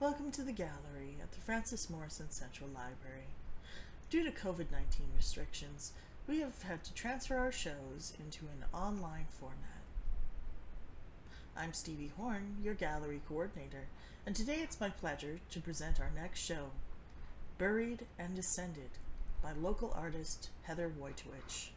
Welcome to the gallery at the Frances Morrison Central Library. Due to COVID 19 restrictions, we have had to transfer our shows into an online format. I'm Stevie Horn, your gallery coordinator, and today it's my pleasure to present our next show, Buried and Descended, by local artist Heather Wojtowicz.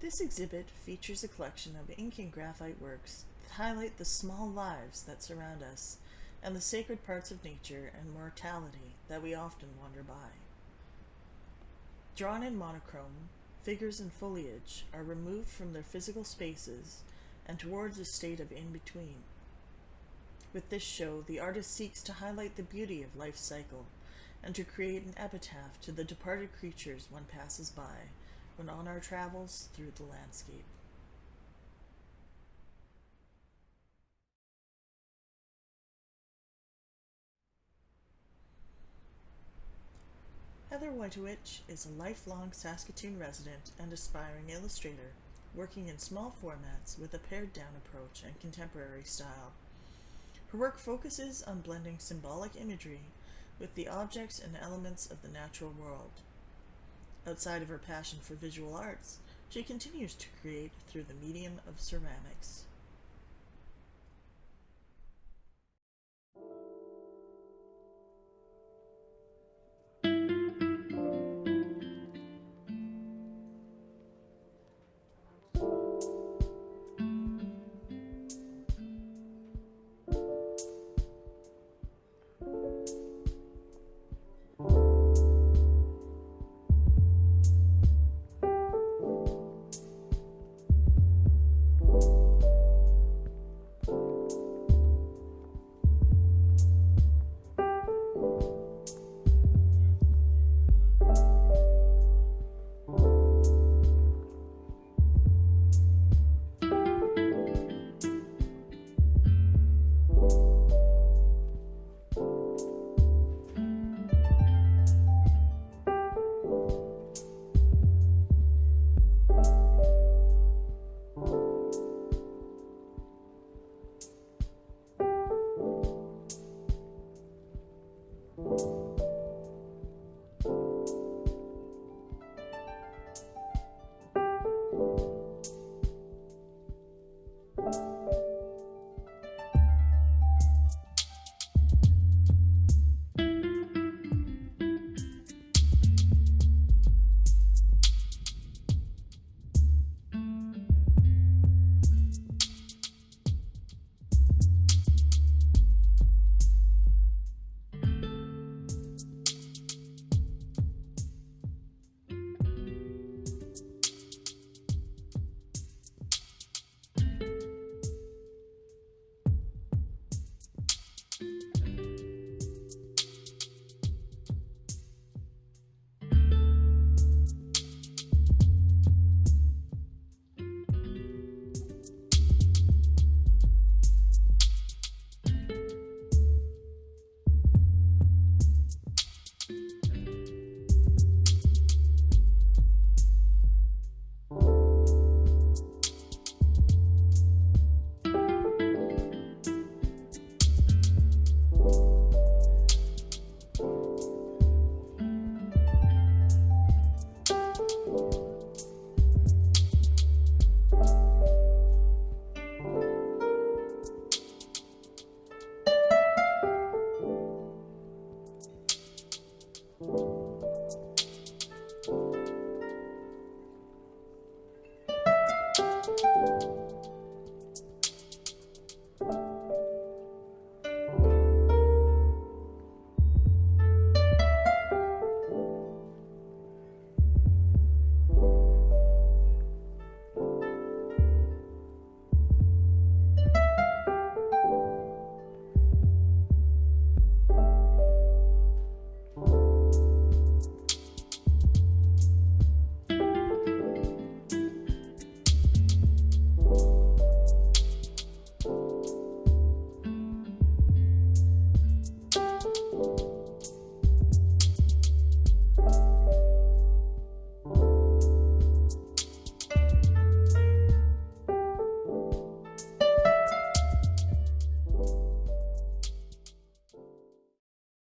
This exhibit features a collection of ink and graphite works that highlight the small lives that surround us and the sacred parts of nature and mortality that we often wander by. Drawn in monochrome, figures and foliage are removed from their physical spaces and towards a state of in between. With this show, the artist seeks to highlight the beauty of life's cycle and to create an epitaph to the departed creatures one passes by when on our travels through the landscape. Heather Wojtowicz is a lifelong Saskatoon resident and aspiring illustrator, working in small formats with a pared down approach and contemporary style. Her work focuses on blending symbolic imagery with the objects and elements of the natural world. Outside of her passion for visual arts, she continues to create through the medium of ceramics. Thank